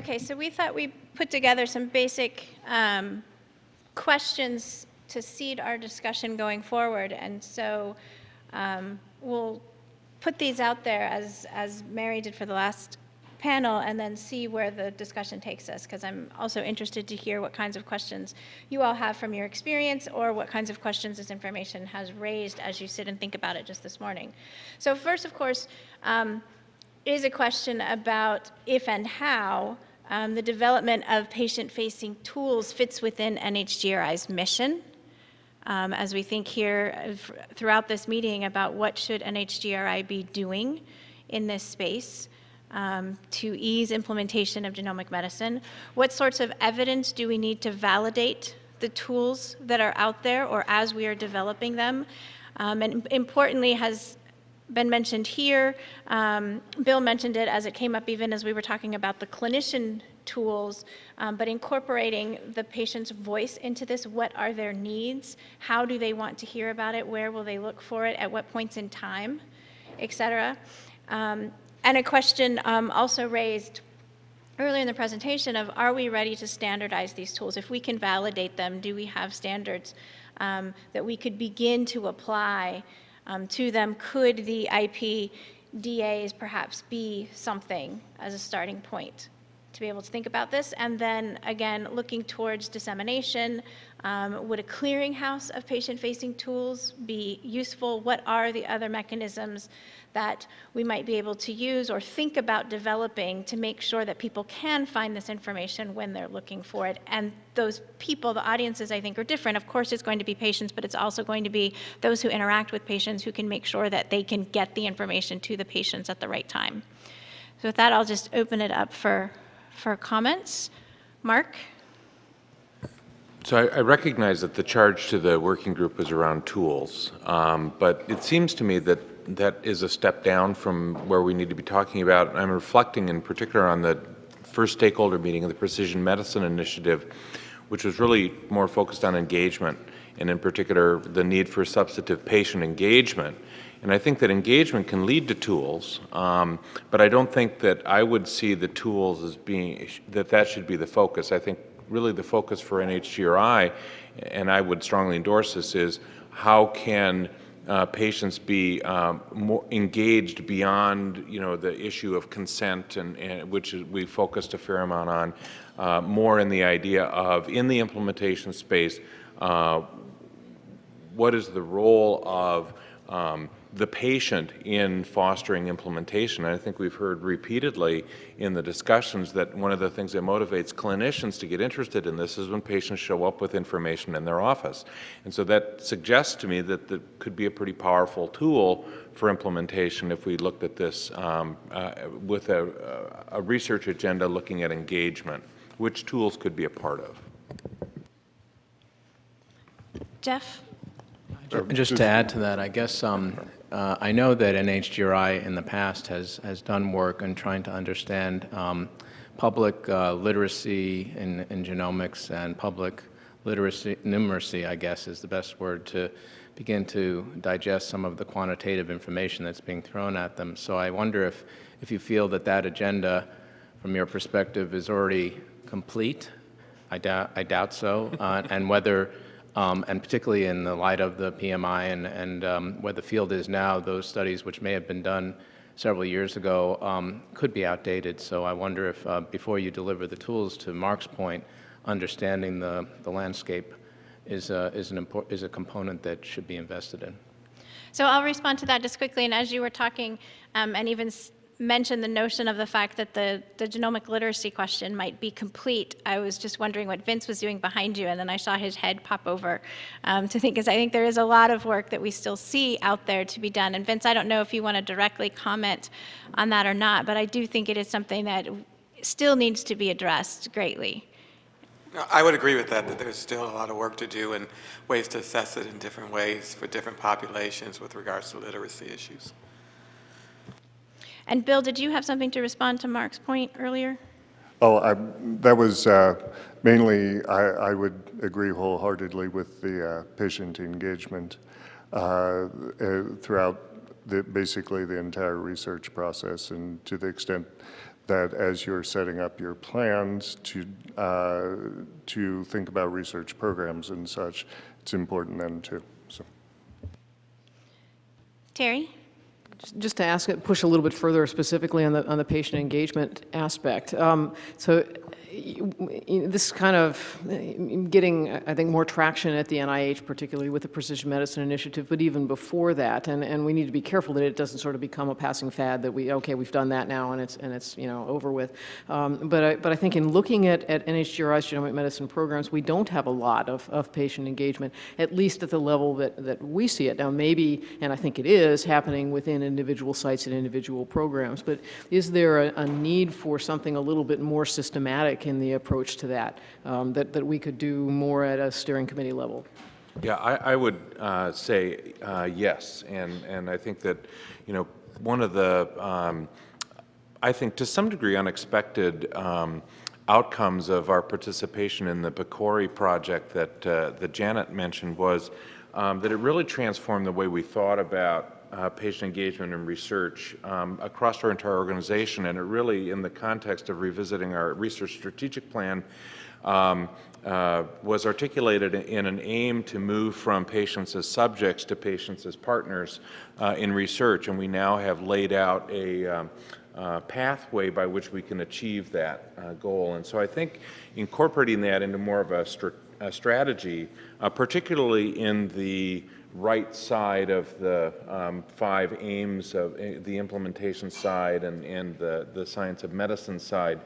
Okay, so we thought we put together some basic um, questions to seed our discussion going forward. And so um, we'll put these out there as, as Mary did for the last panel and then see where the discussion takes us because I'm also interested to hear what kinds of questions you all have from your experience or what kinds of questions this information has raised as you sit and think about it just this morning. So first, of course, um, is a question about if and how um, the development of patient-facing tools fits within NHGRI's mission. Um, as we think here throughout this meeting about what should NHGRI be doing in this space um, to ease implementation of genomic medicine? What sorts of evidence do we need to validate the tools that are out there or as we are developing them? Um, and importantly, has been mentioned here. Um, Bill mentioned it as it came up even as we were talking about the clinician tools, um, but incorporating the patient's voice into this. What are their needs? How do they want to hear about it? Where will they look for it? At what points in time, et cetera? Um, and a question um, also raised earlier in the presentation of are we ready to standardize these tools? If we can validate them, do we have standards um, that we could begin to apply um, to them? Could the IPDAS perhaps be something as a starting point to be able to think about this? And then again, looking towards dissemination, um, would a clearinghouse of patient-facing tools be useful? What are the other mechanisms that we might be able to use or think about developing to make sure that people can find this information when they're looking for it. And those people, the audiences, I think, are different. Of course, it's going to be patients, but it's also going to be those who interact with patients who can make sure that they can get the information to the patients at the right time. So with that, I'll just open it up for, for comments. Mark? So I, I, recognize that the charge to the working group was around tools, um, but it seems to me that that is a step down from where we need to be talking about. I'm reflecting in particular on the first stakeholder meeting of the Precision Medicine Initiative, which was really more focused on engagement, and in particular the need for substantive patient engagement. And I think that engagement can lead to tools, um, but I don't think that I would see the tools as being, that that should be the focus. I think really the focus for NHGRI, and I would strongly endorse this, is how can uh, patients be um, more engaged beyond, you know, the issue of consent, and, and which we focused a fair amount on, uh, more in the idea of, in the implementation space, uh, what is the role of um, the patient in fostering implementation. And I think we've heard repeatedly in the discussions that one of the things that motivates clinicians to get interested in this is when patients show up with information in their office. And so that suggests to me that that could be a pretty powerful tool for implementation if we looked at this um, uh, with a, a research agenda looking at engagement, which tools could be a part of. Jeff? Just to add to that, I guess um, uh, I know that NHGRI in the past has, has done work on trying to understand um, public uh, literacy in, in, genomics and public literacy, numeracy, I guess is the best word, to begin to digest some of the quantitative information that's being thrown at them. So I wonder if, if you feel that that agenda, from your perspective, is already complete. I doubt, I doubt so, uh, and whether um, and particularly in the light of the PMI and, and um, where the field is now, those studies which may have been done several years ago um, could be outdated. So I wonder if uh, before you deliver the tools, to Mark's point, understanding the, the landscape is a, is, an is a component that should be invested in. So I'll respond to that just quickly. And as you were talking, um, and even mentioned the notion of the fact that the, the genomic literacy question might be complete. I was just wondering what Vince was doing behind you, and then I saw his head pop over um, to think, because I think there is a lot of work that we still see out there to be done. And Vince, I don't know if you want to directly comment on that or not, but I do think it is something that still needs to be addressed greatly. I would agree with that, that there's still a lot of work to do and ways to assess it in different ways for different populations with regards to literacy issues. And Bill, did you have something to respond to Mark's point earlier? Oh, I, that was uh, mainly, I, I, would agree wholeheartedly with the uh, patient engagement uh, uh, throughout the, basically the entire research process and to the extent that as you're setting up your plans to, uh, to think about research programs and such, it's important then too, so. Terry? Just to ask push a little bit further specifically on the, on the patient engagement aspect. Um, So this is kind of uh, getting, I think, more traction at the NIH, particularly with the Precision Medicine Initiative, but even before that. And, and we need to be careful that it doesn't sort of become a passing fad that we, okay, we've done that now and it's, and it's, you know, over with. Um, But I, but I think in looking at, at NHGRI's genomic medicine programs, we don't have a lot of, of patient engagement, at least at the level that, that we see it. Now, maybe, and I think it is, happening within individual sites and individual programs, but is there a, a need for something a little bit more systematic in the approach to that, um, that, that we could do more at a steering committee level? Yeah, I, I would uh, say uh, yes, and, and I think that, you know, one of the, um, I think to some degree unexpected um, outcomes of our participation in the PCORI project that, uh, that Janet mentioned was um, that it really transformed the way we thought about uh, patient engagement and research um, across our entire organization, and it really, in the context of revisiting our research strategic plan, um, uh, was articulated in an aim to move from patients as subjects to patients as partners uh, in research, and we now have laid out a um, uh, pathway by which we can achieve that uh, goal. And so I think incorporating that into more of a, str a strategy, uh, particularly in the right side of the um, five aims of uh, the implementation side and, and the, the science of medicine side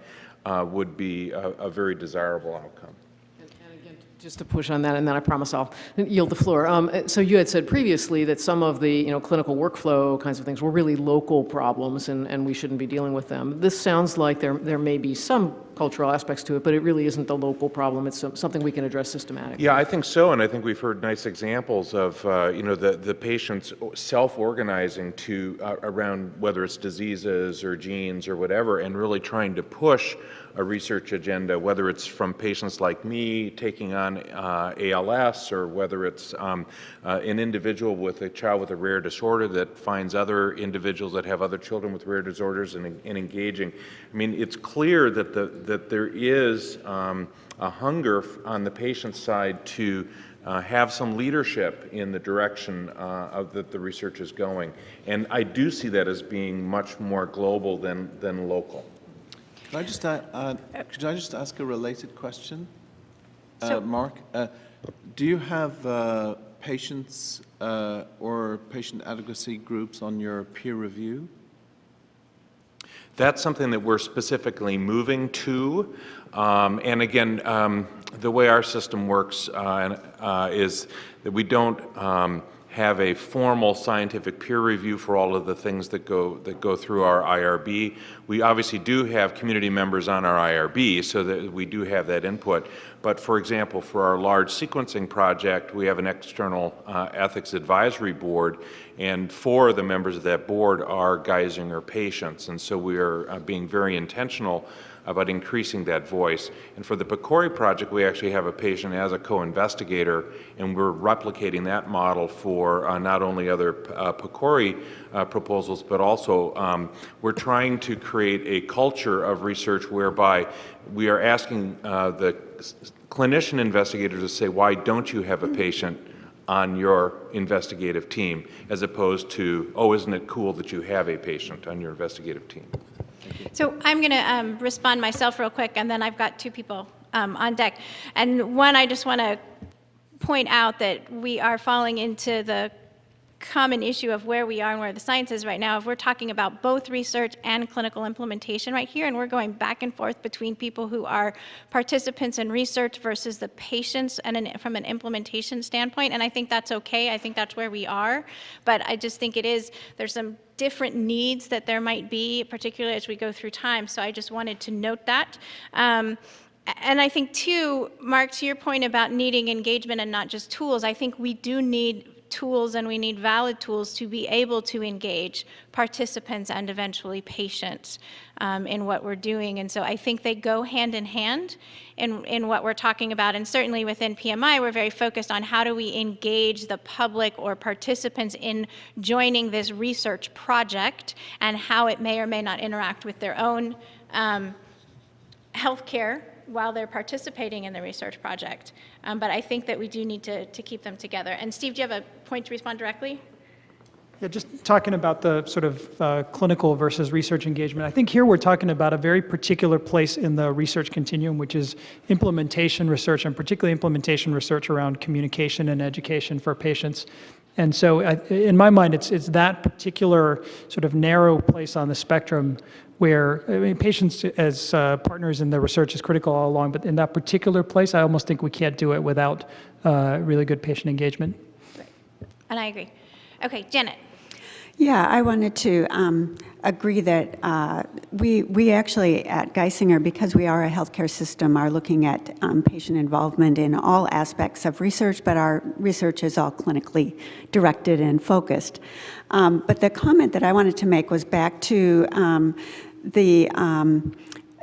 uh, would be a, a very desirable outcome. And again, just to push on that, and then I promise I'll yield the floor. Um, So you had said previously that some of the, you know, clinical workflow kinds of things were really local problems, and, and we shouldn't be dealing with them. This sounds like there, there may be some cultural aspects to it, but it really isn't the local problem. It's something we can address systematically. Yeah, I think so, and I think we've heard nice examples of, uh, you know, the, the patients self-organizing to, uh, around whether it's diseases or genes or whatever, and really trying to push a research agenda, whether it's from PatientsLikeMe taking on uh, ALS, or whether it's um, uh, an individual with a child with a rare disorder that finds other individuals that have other children with rare disorders and, and engaging. I mean, it's clear that, the, that there is um, a hunger on the patient side to uh, have some leadership in the direction uh, of that the research is going. And I do see that as being much more global than, than local. Could I just, uh, uh, could I just ask a related question? Uh, So- Mark, uh, do you have uh, patients uh, or patient advocacy groups on your peer review? That's something that we're specifically moving to. Um, and again, um, the way our system works uh, uh, is that we don't um, have a formal scientific peer review for all of the things that go that go through our IRB. We obviously do have community members on our IRB, so that we do have that input. But for example, for our large sequencing project, we have an external uh, ethics advisory board, and four of the members of that board are Geisinger patients, and so we are uh, being very intentional about increasing that voice. And for the PCORI project, we actually have a patient as a co-investigator, and we're replicating that model for uh, not only other uh, PCORI uh, proposals, but also um, we're trying to create a culture of research whereby we are asking uh, the clinician investigators to say, why don't you have a patient on your investigative team, as opposed to, oh, isn't it cool that you have a patient on your investigative team? So I'm going to um, respond myself real quick, and then I've got two people um, on deck. And one, I just want to point out that we are falling into the common issue of where we are and where the science is right now. If we're talking about both research and clinical implementation right here, and we're going back and forth between people who are participants in research versus the patients and an, from an implementation standpoint, and I think that's okay. I think that's where we are. But I just think it is, there's some different needs that there might be, particularly as we go through time. So I just wanted to note that. Um, and I think, too, Mark, to your point about needing engagement and not just tools, I think we do need tools and we need valid tools to be able to engage participants and eventually patients um, in what we're doing. And so I think they go hand in hand in, in what we're talking about. And certainly within PMI, we're very focused on how do we engage the public or participants in joining this research project and how it may or may not interact with their own um, healthcare while they're participating in the research project. Um, but I think that we do need to, to keep them together. And Steve, do you have a point to respond directly? Yeah, just talking about the sort of uh, clinical versus research engagement. I think here we're talking about a very particular place in the research continuum, which is implementation research, and particularly implementation research around communication and education for patients. And so, I, in my mind, it's it's that particular sort of narrow place on the spectrum where I mean, patients as uh, partners in the research is critical all along, but in that particular place, I almost think we can't do it without uh, really good patient engagement. And I agree. Okay, Janet. Yeah, I wanted to um, agree that uh, we, we actually at Geisinger, because we are a healthcare system, are looking at um, patient involvement in all aspects of research, but our research is all clinically directed and focused. Um, but the comment that I wanted to make was back to um, the um,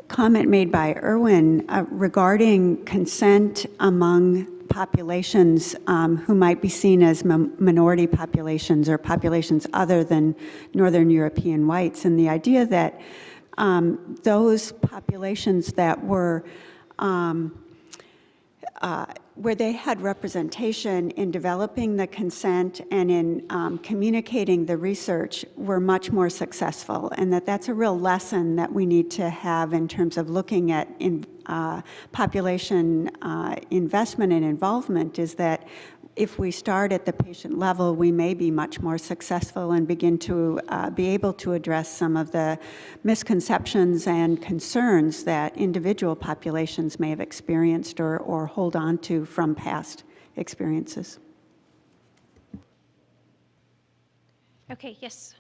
comment made by Erwin uh, regarding consent among populations um, who might be seen as minority populations or populations other than Northern European whites, and the idea that um, those populations that were um, uh, where they had representation in developing the consent and in um, communicating the research were much more successful and that that's a real lesson that we need to have in terms of looking at in, uh, population uh, investment and involvement is that if we start at the patient level, we may be much more successful and begin to uh, be able to address some of the misconceptions and concerns that individual populations may have experienced or, or hold on to from past experiences. Okay, yes.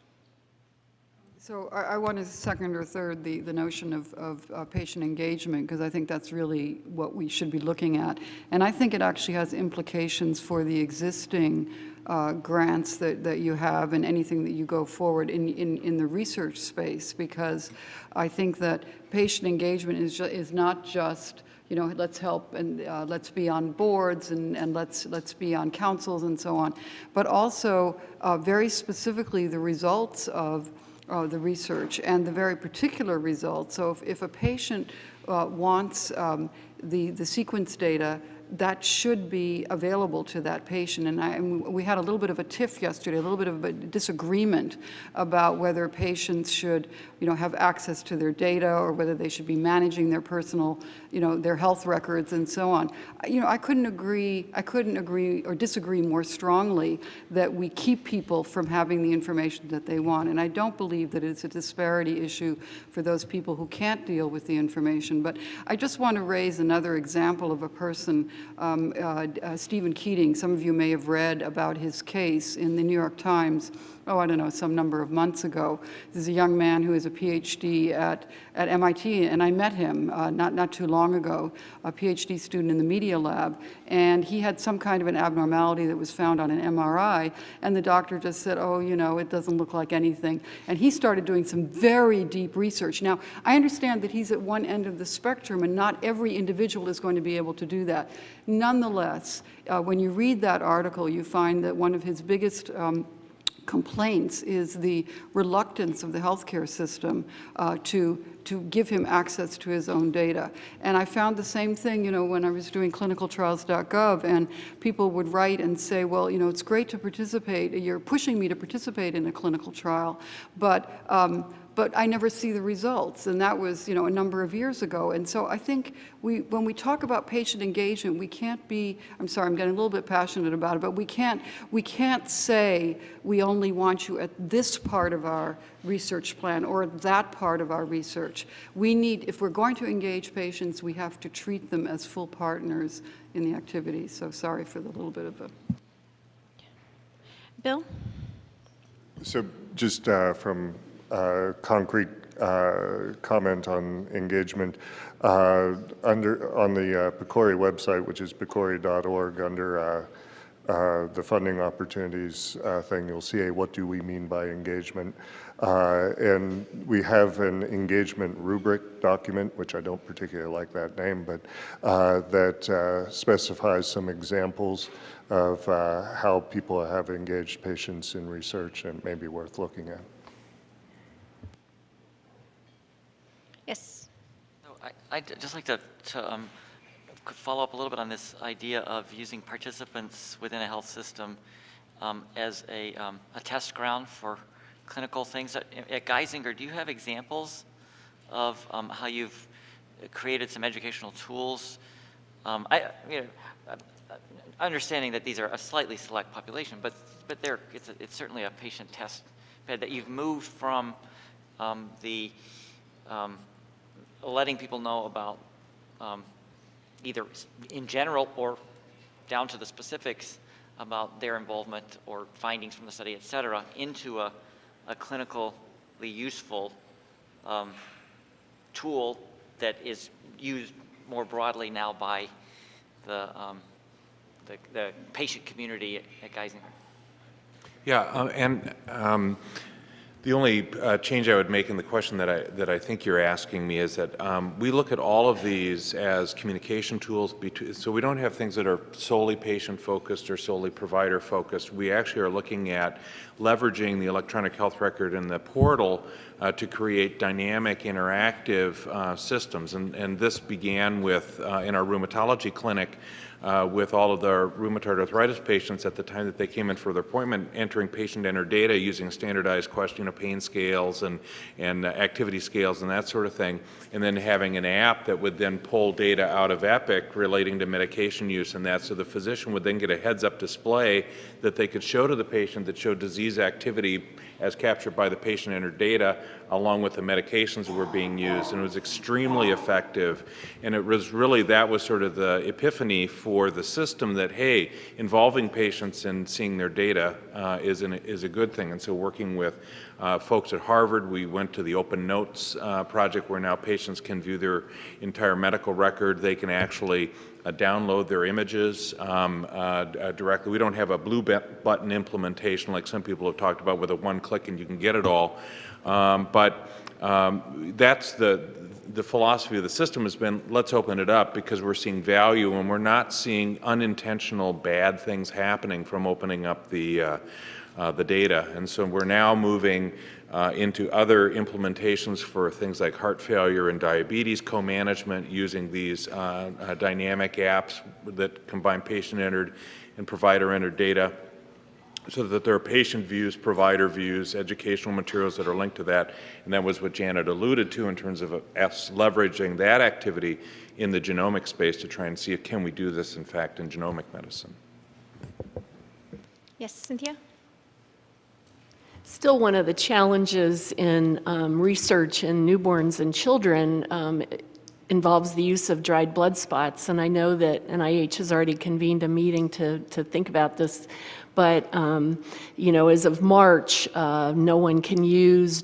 So I, I want to second or third the, the notion of, of uh, patient engagement because I think that's really what we should be looking at. And I think it actually has implications for the existing uh, grants that, that you have and anything that you go forward in, in, in the research space because I think that patient engagement is, is not just you know, let's help and uh, let's be on boards and, and let's, let's be on councils and so on, but also uh, very specifically the results of uh, the research and the very particular results. So if, if a patient uh, wants um, the, the sequence data that should be available to that patient. And, I, we had a little bit of a tiff yesterday, a little bit of a disagreement about whether patients should, you know, have access to their data or whether they should be managing their personal, you know, their health records and so on. You know, I couldn't agree, I couldn't agree or disagree more strongly that we keep people from having the information that they want. And I don't believe that it's a disparity issue for those people who can't deal with the information. But I just want to raise another example of a person um, uh, uh, Steven Keating, some of you may have read about his case in the New York Times oh, I don't know, some number of months ago. This is a young man who is a PhD at, at MIT, and I met him uh, not, not too long ago, a PhD student in the media lab, and he had some kind of an abnormality that was found on an MRI, and the doctor just said, oh, you know, it doesn't look like anything. And he started doing some very deep research. Now, I understand that he's at one end of the spectrum, and not every individual is going to be able to do that. Nonetheless, uh, when you read that article, you find that one of his biggest um, complaints is the reluctance of the healthcare system uh, to to give him access to his own data. And I found the same thing, you know, when I was doing clinicaltrials.gov and people would write and say, well, you know, it's great to participate, you're pushing me to participate in a clinical trial, but um, but I never see the results. And that was, you know, a number of years ago. And so I think we, when we talk about patient engagement, we can't be, I'm sorry, I'm getting a little bit passionate about it, but we can't, we can't say we only want you at this part of our research plan or that part of our research. We need, if we're going to engage patients, we have to treat them as full partners in the activity. So sorry for the little bit of a. Bill? So just uh, from concrete uh, comment on engagement. Uh, under on the uh, PCORI website, which is pcori.org, under uh, uh, the funding opportunities uh, thing, you'll see a what do we mean by engagement. Uh, and we have an engagement rubric document, which I don't particularly like that name, but uh, that uh, specifies some examples of uh, how people have engaged patients in research and may be worth looking at. Yes. So I- I'd just like to, to um, follow up a little bit on this idea of using participants within a health system um, as a, um, a test ground for clinical things. At Geisinger, do you have examples of um, how you've created some educational tools? Um, I, you know, understanding that these are a slightly select population, but, but they're, it's, a- it's certainly a patient test bed that you've moved from um, the um, letting people know about um, either in general or down to the specifics about their involvement or findings from the study, et cetera, into a, a clinically useful um, tool that is used more broadly now by the, um, the, the patient community at, Geisinger. Yeah, uh, and um, the only uh, change I would make in the question that I, that I think you're asking me is that um, we look at all of these as communication tools, so we don't have things that are solely patient-focused or solely provider-focused. We actually are looking at leveraging the electronic health record and the portal uh, to create dynamic, interactive uh, systems. And, and this began with, uh, in our rheumatology clinic, uh, with all of the rheumatoid arthritis patients at the time that they came in for their appointment, entering patient-entered data using standardized question of pain scales and, and activity scales and that sort of thing, and then having an app that would then pull data out of Epic relating to medication use and that, so the physician would then get a heads-up display that they could show to the patient that showed disease activity as captured by the patient and her data, along with the medications that were being used, and it was extremely effective. And it was really, that was sort of the epiphany for the system that, hey, involving patients and seeing their data uh, is, an, is a good thing. And so working with uh, folks at Harvard, we went to the Open Notes uh, project where now patients can view their entire medical record. They can actually uh, download their images um, uh, directly. We don't have a blue button implementation like some people have talked about with a one click and you can get it all. Um, but um, that's the, the philosophy of the system has been let's open it up because we're seeing value and we're not seeing unintentional bad things happening from opening up the, uh, uh, the data. And so we're now moving uh, into other implementations for things like heart failure and diabetes co-management using these uh, uh, dynamic apps that combine patient-entered and provider-entered data so that there are patient views, provider views, educational materials that are linked to that. And that was what Janet alluded to in terms of us leveraging that activity in the genomic space to try and see if can we do this, in fact, in genomic medicine. Yes, Cynthia? Still, one of the challenges in um, research in newborns and children um, involves the use of dried blood spots. And I know that NIH has already convened a meeting to, to think about this. But, um, you know, as of March, uh, no one can use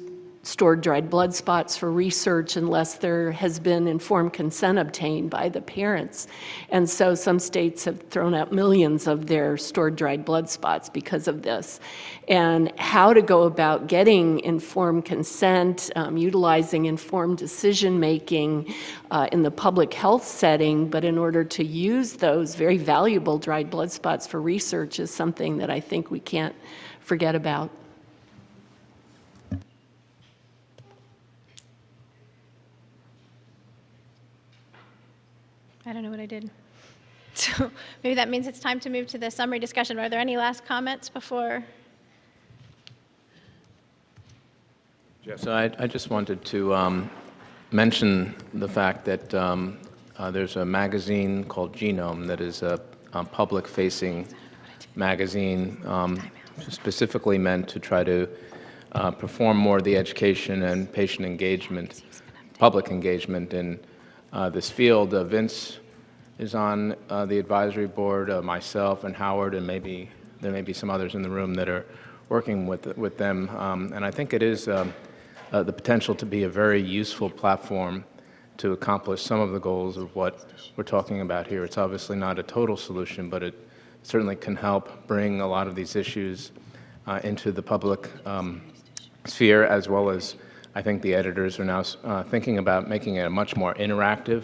stored dried blood spots for research unless there has been informed consent obtained by the parents. And so some states have thrown out millions of their stored dried blood spots because of this. And how to go about getting informed consent, um, utilizing informed decision-making uh, in the public health setting, but in order to use those very valuable dried blood spots for research is something that I think we can't forget about. I don't know what I did. So maybe that means it's time to move to the summary discussion. Are there any last comments before? So I, I just wanted to um, mention the fact that um, uh, there's a magazine called Genome that is a, a public-facing magazine um, specifically meant to try to uh, perform more of the education and patient engagement, public engagement in uh, this field. Uh, Vince is on uh, the advisory board, uh, myself and Howard, and maybe there may be some others in the room that are working with, with them. Um, and I think it is um, uh, the potential to be a very useful platform to accomplish some of the goals of what we're talking about here. It's obviously not a total solution, but it certainly can help bring a lot of these issues into the public um, sphere, as well as I think the editors are now uh, thinking about making it a much more interactive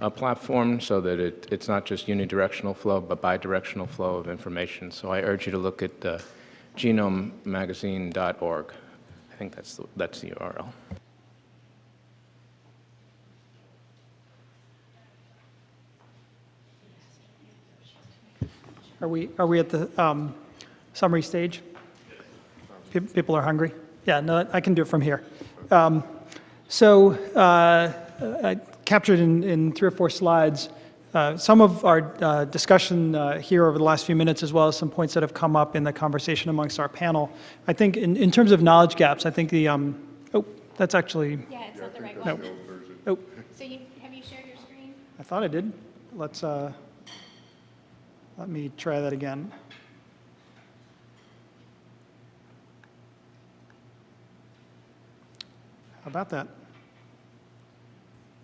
uh, platform so that it, it's not just unidirectional flow, but bidirectional flow of information. So I urge you to look at uh, genomemagazine.org. I think that's the, that's the URL. Are we, are we at the um, summary stage? Pe- People are hungry? Yeah, no, I can do it from here. Um, So uh, I captured in, in three or four slides uh, some of our uh, discussion uh, here over the last few minutes, as well as some points that have come up in the conversation amongst our panel. I think in, in terms of knowledge gaps, I think the, um, oh, that's actually, Yeah, it's not the right no. one. Oh, So you, have you shared your screen? I thought I did. Let's, uh, let me try that again. About that?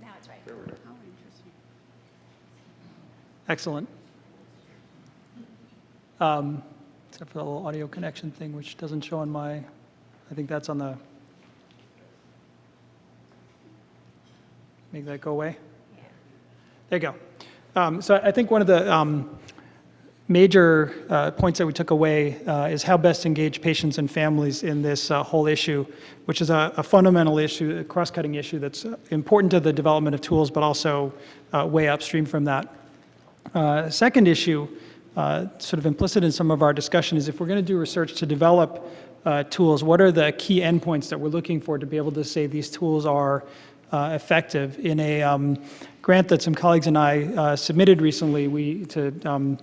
Now it's right. Excellent. Um, Except for the little audio connection thing, which doesn't show on my, I think that's on the, make that go away? There you go. Um, So I think one of the um, major uh, points that we took away uh, is how best engage patients and families in this uh, whole issue, which is a a fundamental issue, a cross-cutting issue that's uh, important to the development of tools, but also uh, way upstream from that. Uh, Second issue, sort of implicit in some of our discussion, is if we're going to do research to develop tools, what are the key endpoints that we're looking for to be able to say these tools are effective? In a um, grant that some colleagues and I submitted recently, we to um,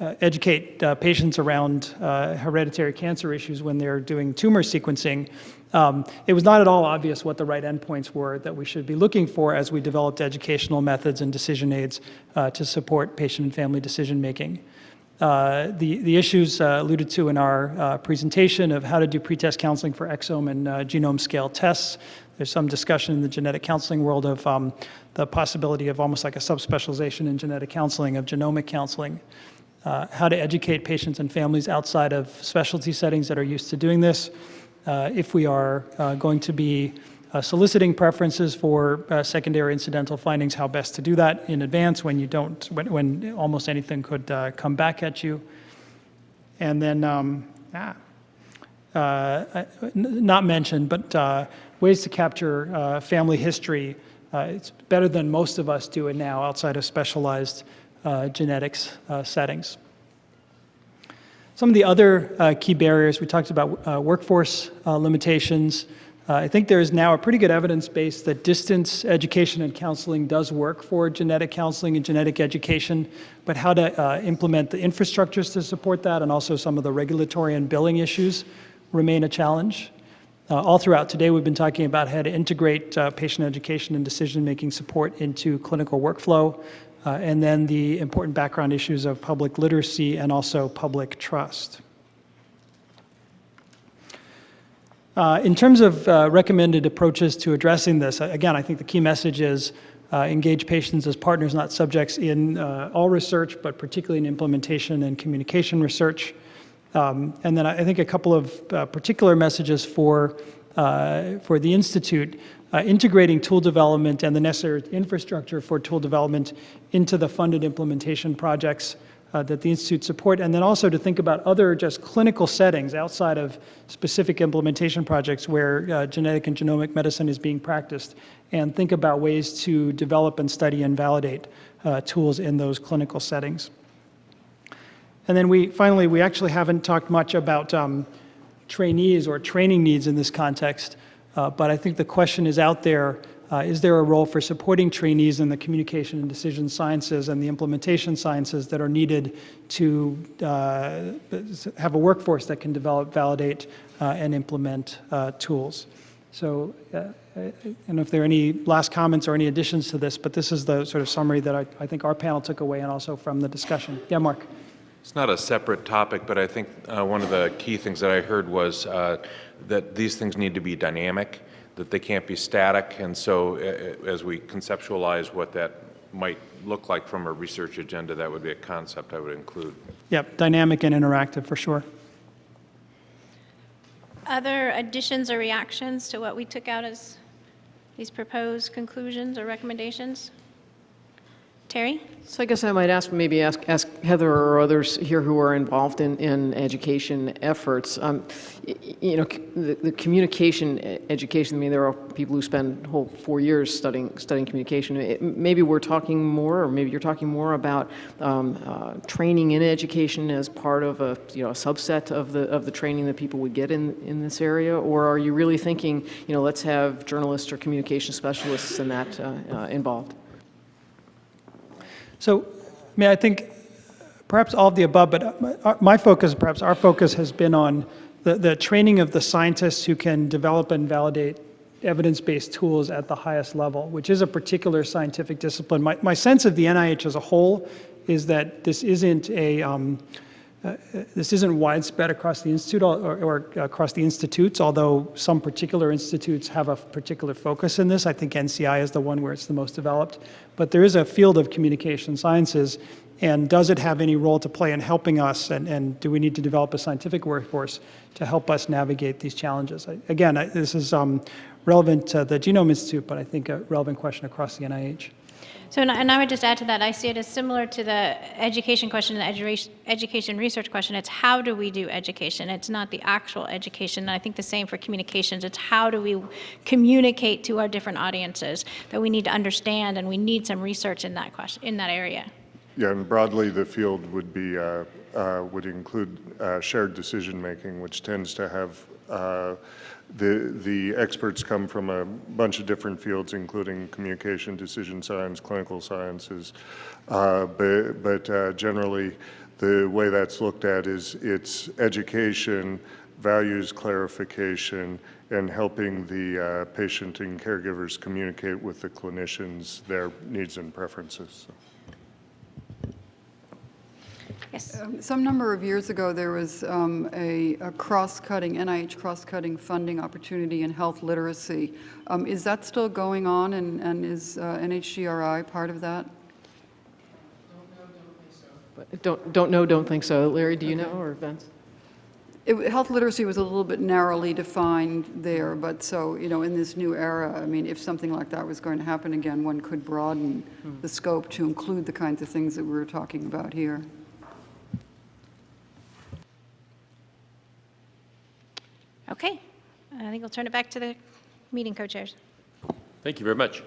educate uh, patients around uh, hereditary cancer issues when they're doing tumor sequencing. Um, it was not at all obvious what the right endpoints were that we should be looking for as we developed educational methods and decision aids uh, to support patient and family decision making. Uh, the, the issues uh, alluded to in our uh, presentation of how to do pretest counseling for exome and uh, genome scale tests. There's some discussion in the genetic counseling world of um, the possibility of almost like a subspecialization in genetic counseling, of genomic counseling. Uh, how to educate patients and families outside of specialty settings that are used to doing this. Uh, if we are uh, going to be uh, soliciting preferences for secondary incidental findings, how best to do that in advance when you don't, when, when almost anything could come back at you. And then, um, ah, uh, not mentioned, but uh, ways to capture uh, family history. It's better than most of us do it now outside of specialized genetics uh, settings. Some of the other uh, key barriers, we talked about uh, workforce uh, limitations. Uh, I think there is now a pretty good evidence base that distance education and counseling does work for genetic counseling and genetic education, but how to uh, implement the infrastructures to support that and also some of the regulatory and billing issues remain a challenge. Uh, all throughout today, we've been talking about how to integrate uh, patient education and decision-making support into clinical workflow, uh, and then the important background issues of public literacy and also public trust. Uh, in terms of uh, recommended approaches to addressing this, uh, again, I think the key message is uh, engage patients as partners, not subjects in uh, all research, but particularly in implementation and communication research. Um, and then I think a couple of uh, particular messages for, uh, for the Institute, uh, integrating tool development and the necessary infrastructure for tool development into the funded implementation projects uh, that the Institute support, and then also to think about other just clinical settings outside of specific implementation projects where uh, genetic and genomic medicine is being practiced, and think about ways to develop and study and validate uh, tools in those clinical settings. And then we, finally, we actually haven't talked much about um, trainees or training needs in this context, uh, but I think the question is out there, uh, is there a role for supporting trainees in the communication and decision sciences and the implementation sciences that are needed to uh, have a workforce that can develop, validate, uh, and implement uh, tools? So uh, don't know if there are any last comments or any additions to this, but this is the sort of summary that I, I think our panel took away and also from the discussion. Yeah, Mark? It's not a separate topic, but I think uh, one of the key things that I heard was uh, that these things need to be dynamic, that they can't be static. And so uh, as we conceptualize what that might look like from a research agenda, that would be a concept I would include. Yep, dynamic and interactive, for sure. Other additions or reactions to what we took out as these proposed conclusions or recommendations? Terry? So I guess I might ask, maybe ask, ask Heather or others here who are involved in, in education efforts. Um, you know, the, the communication education. I mean, there are people who spend whole four years studying studying communication. It- maybe we're talking more, or maybe you're talking more about um, uh, training in education as part of a you know a subset of the of the training that people would get in in this area, or are you really thinking, you know, let's have journalists or communication specialists in that uh, uh, involved? So, I mean, I think perhaps all of the above, but my- focus, perhaps our focus has been on the, the training of the scientists who can develop and validate evidence-based tools at the highest level, which is a particular scientific discipline. My, my sense of the NIH as a whole is that this isn't a, um, uh, this isn't widespread across the institute or, or across the institutes, although some particular institutes have a particular focus in this. I think NCI is the one where it's the most developed. But there is a field of communication sciences, and does it have any role to play in helping us, and, and do we need to develop a scientific workforce to help us navigate these challenges? I, again, I, this is um, relevant to the Genome Institute, but I think a relevant question across the NIH. So, and I- would just add to that, I see it as similar to the education question the education, education research question. It's how do we do education? It's not the actual education. And I think the same for communications. It's how do we communicate to our different audiences that we need to understand, and we need some research in that question, in that area. Yeah, and broadly, the field would be, uh, uh, would include uh, shared decision-making, which tends to have, uh, the, the experts come from a bunch of different fields, including communication, decision science, clinical sciences. Uh, But, but uh, generally, the way that's looked at is it's education, values clarification, and helping the uh, patient and caregivers communicate with the clinicians their needs and preferences. Yes. Um, Some number of years ago, there was um, a a cross-cutting, NIH cross-cutting funding opportunity in health literacy. Um, Is that still going on, and and is uh, NHGRI part of that? But Don't, don't know, don't think so. Larry, do you know, or Vince? It- Health literacy was a little bit narrowly defined there, but so, you know, in this new era, I mean, if something like that was going to happen again, one could broaden the scope to include the kinds of things that we were talking about here. Okay. I think we'll turn it back to the meeting co-chairs. Thank you very much.